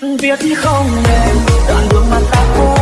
viết không nên đoạn đường mà ta qua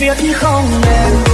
việc không nên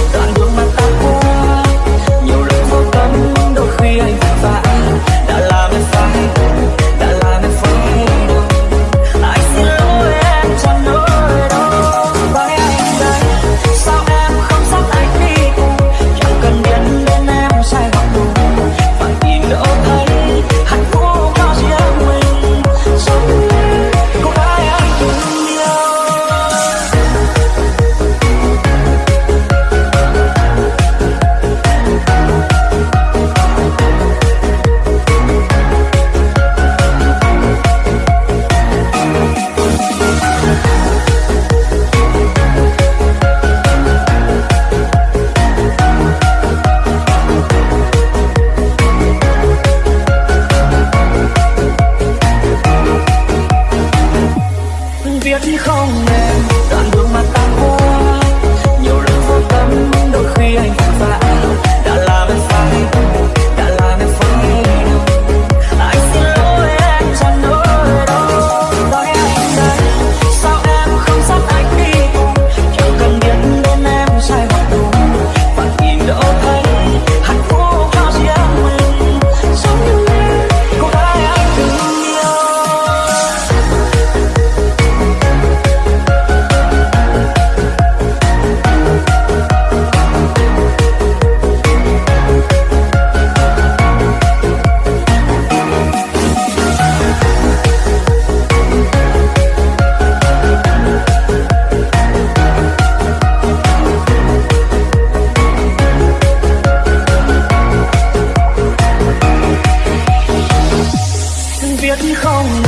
biết không?